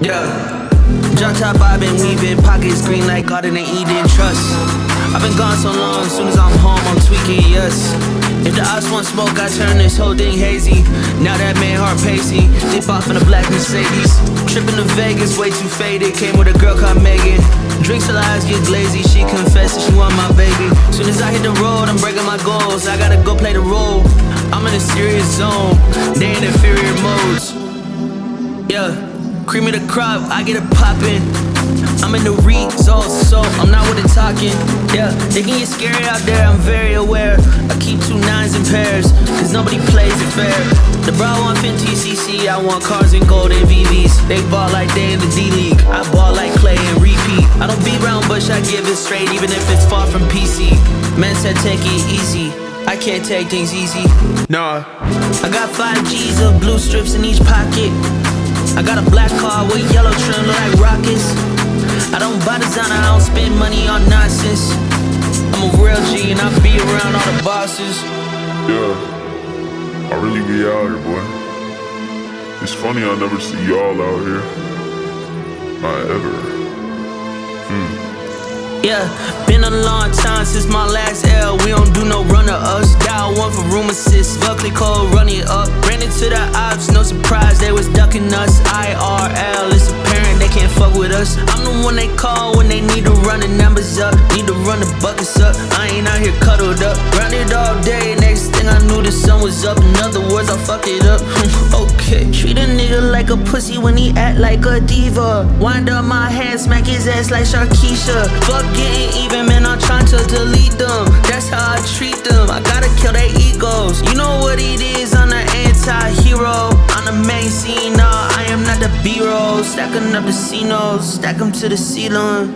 Yeah. Drop top, I've been weaving, pockets green like Garden and Eden Trust. I've been gone so long, soon as I'm home, I'm tweaking, yes. If the ops want smoke, I turn this whole thing hazy. Now that man heart pacing, dip off in a black Mercedes. Tripping to Vegas, way too faded. Came with a girl called Megan. Drinks till eyes get glazy, she confessed that she want my baby. Soon as I hit the road, I'm breaking my goals. I gotta go play the role. I'm in a serious zone, they in inferior modes. Yeah, cream of the crop, I get it poppin'. I'm in the results, so I'm not with the talking. Yeah, they can get scary out there, I'm very aware. I keep two nines in pairs, cause nobody plays it fair. The bra want 50 cc, I want cars in gold and VVs. They ball like they in the D League, I ball like Klay and repeat. I don't beat around bush, I give it straight, even if it's far from PC. Men said take it easy. I can't take things easy. Nah. I got five G's of blue strips in each pocket. I got a black car with yellow trim, look like rockets. I don't buy designer, I don't spend money on nonsense. I'm a real G and I be around all the bosses. Yeah, I really be out here, boy. It's funny I never see y'all out here. Not ever. Hmm. Yeah, been a long time since my last L. We don't do no run of us. Dial one for room assist. Buckley Cole, run it up. Ran into the ops, no surprise, they was ducking us. With us. I'm the one they call when they need to run the numbers up. Need to run the buckets up. I ain't out here cuddled up. Grounded all day, next thing I knew the sun was up. In other words, I fucked it up. okay. Treat a nigga like a pussy when he act like a diva. Wind up my hand, smack his ass like Sharkeisha. Fuck getting even, man, I'm trying to delete them. That's how I treat them. I gotta kill their egos. You know what it is, I'm the anti-hero. Stacking up the C-notes, stack them to the ceiling.